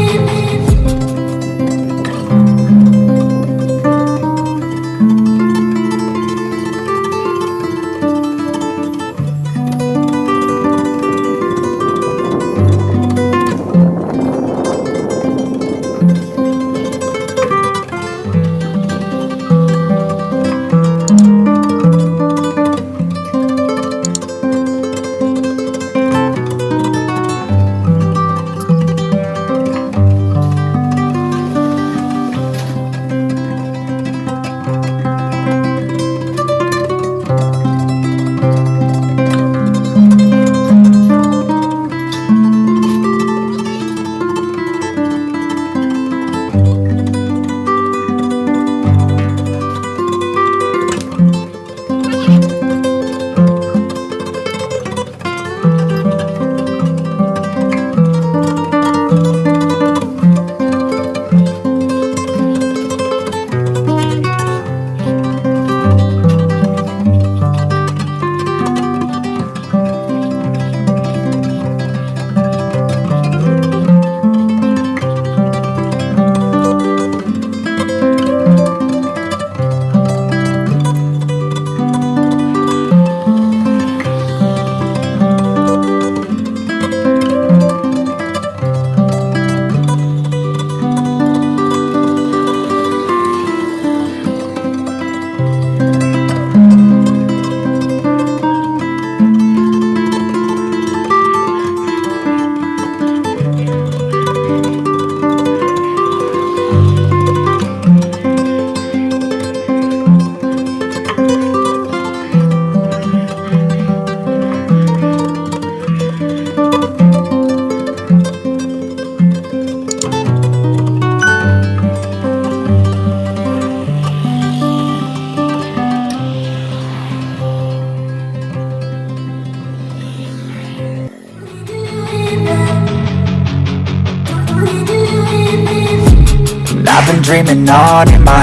it been dreaming on in my head.